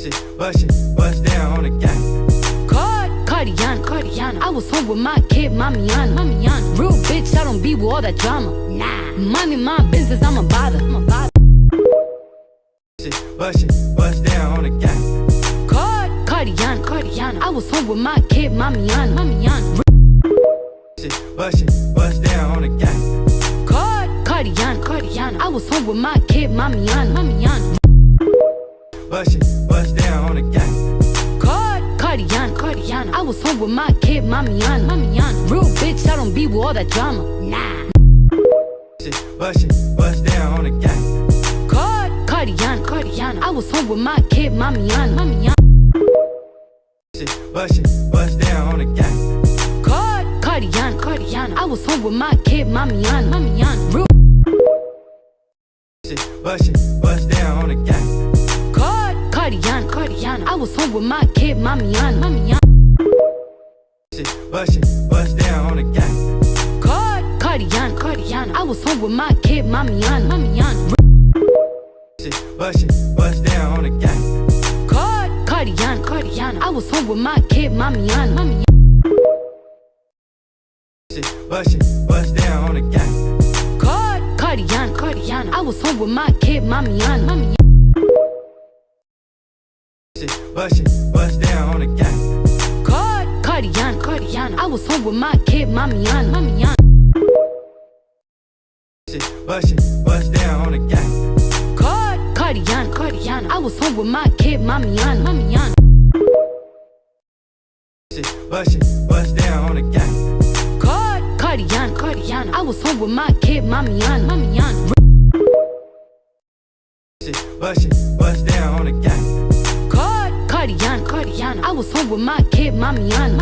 Shit, bust it, bust down on the gang. Card, Cardiana, Cardiana. I was home with my kid, Mamiana, Mamiana. Real bitch, I don't be with all that drama. Nah, money, my business, I'm a bother. I'm a bother. Shit, bust it, bust down on the gang. Card, Cardiana, Cardiana. I was home with my kid, Mamiana, Mamiana. Shit, bust it, bust down on the gang. Card, Cardiana, Cardiana. I was home with my kid, Mamiana, Mamiana. Bust it, bust down on the gang. Card, Cardiana, Cardiana. I was home with my kid, Mamiana, Mamiana. Real bitch, I don't be with all that drama. Nah. Shit, bust it, bust down on the gang. Card, Cardiana, Cardiana. I was home with my kid, Mamiana, Mamiana. Bust it, bust down on the gang. Card, Cardiana, Cardiana. I was home with my kid, Mamiana, Mamiana. Real bust it, bust down Cardiana. I was home with my kid, Mamiana, Mamiana. Bust it, bust down on the gang. Card, Cardiana, Cardiana. I was home with my kid, Mamiana, Mamiana. Bust it, bust down on the gang. Card, Cardiana, Cardiana. I was home with my kid, Mamiana, Mamiana. Bust it, bust down on the gang. Card, Cardiana, Cardiana. I was home with my kid, Mamiana, Mamiana. Shit, bust it, bust down on the gang. Card, Cardiana, Cardiana. I was home with my kid, Mamiana, Mamiana. Bust it, bust down on the gang. Card, Cardiana, Cardiana. I was home with my kid, Mamiana, Mamiana. Bust it, bust down on the gang. Card, Cardiana, Cardiana. I was home with my kid, Mamiana, Mamiana. Bust it, bust down on the gang. I was home with my kid, Mamiana.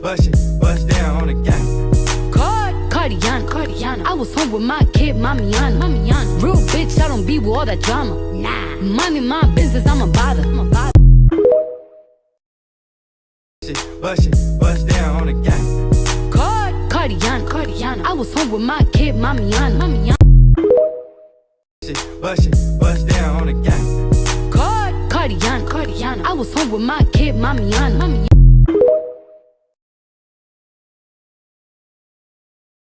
Bust it, bust down on the gang. Card, Cardiana, Cardiana. I was home with my kid, Mamiana, Mamiana. Real bitch, I don't be with all that drama. Nah, money, my business, I'm a bother. I'm a bother. Bust it, bust down on the gang. Card, Cardiana, Cardiana. I was home with my kid, Mamiana, Mamiana. Bust it, bust down on the gang. Card, Cardiana, Cardiana. I was home with my kid, Mamiana, Mamiana.